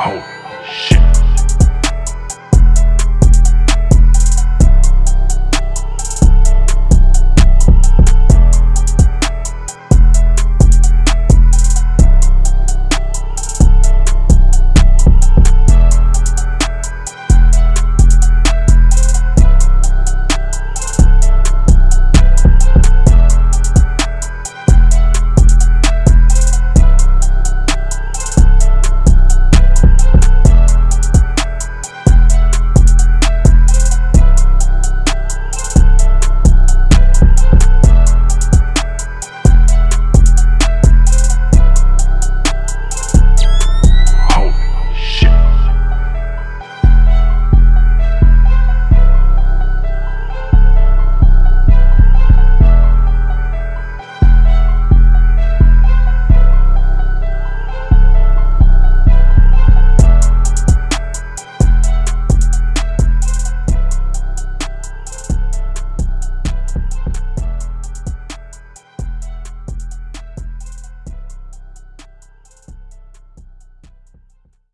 Oh, shit.